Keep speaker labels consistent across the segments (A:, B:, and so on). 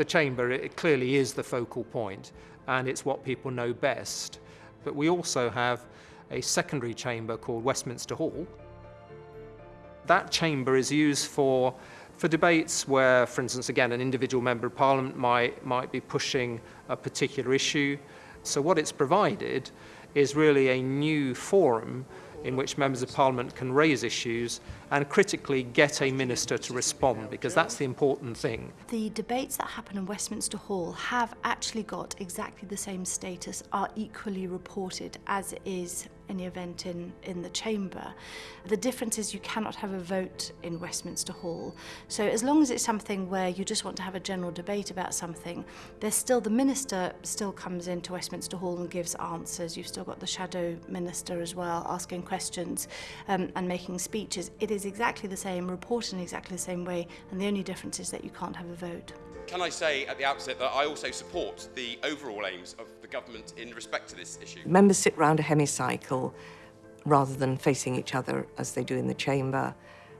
A: The chamber it clearly is the focal point and it's what people know best. But we also have a secondary chamber called Westminster Hall. That chamber is used for for debates where, for instance, again, an individual member of parliament might, might be pushing a particular issue. So what it's provided is really a new forum in which members of parliament can raise issues and critically get a minister to respond because that's the important thing.
B: The debates that happen in Westminster Hall have actually got exactly the same status, are equally reported as is any event in, in the chamber. The difference is you cannot have a vote in Westminster Hall. So as long as it's something where you just want to have a general debate about something, there's still the minister still comes into Westminster Hall and gives answers. You've still got the shadow minister as well asking questions um, and making speeches. It is exactly the same, reported in exactly the same way, and the only difference is that you can't have a vote.
C: Can I say at the outset that I also support the overall aims of government in respect to this issue?
D: Members sit round a hemicycle rather than facing each other as they do in the chamber.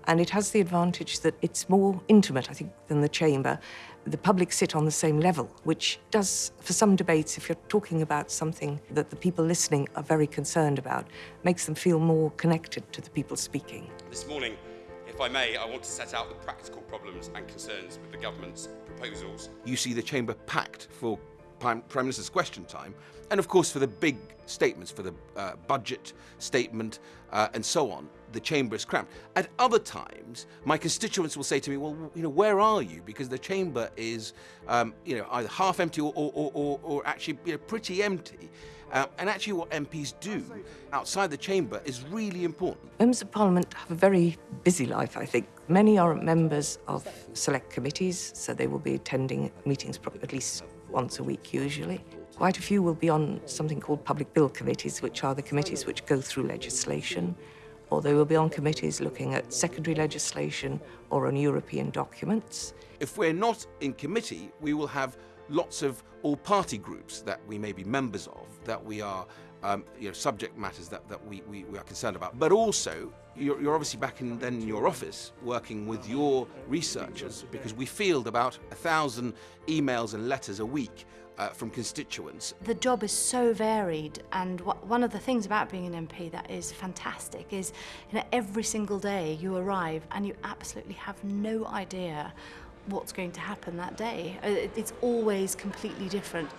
D: And it has the advantage that it's more intimate, I think, than the chamber. The public sit on the same level, which does, for some debates, if you're talking about something that the people listening are very concerned about, makes them feel more connected to the people speaking.
C: This morning, if I may, I want to set out the practical problems and concerns with the government's proposals.
E: You see the chamber packed for Prime, Minister's question time, and of course for the big statements, for the uh, budget statement uh, and so on, the chamber is cramped. At other times, my constituents will say to me, well, you know, where are you? Because the chamber is, um, you know, either half empty or, or, or, or actually you know, pretty empty. Uh, and actually what MPs do outside the chamber is really important.
D: Members of Parliament have a very busy life, I think. Many are members of select committees, so they will be attending meetings probably at least once a week usually. Quite a few will be on something called public bill committees, which are the committees which go through legislation, or they will be on committees looking at secondary legislation or on European documents.
E: If we're not in committee, we will have lots of all-party groups that we may be members of, that we are um, you know, subject matters that, that we, we, we are concerned about. But also, you're, you're obviously back in then your office working with your researchers because we field about a thousand emails and letters a week uh, from constituents.
B: The job is so varied and one of the things about being an MP that is fantastic is you know, every single day you arrive and you absolutely have no idea what's going to happen that day. Uh, it's always completely different.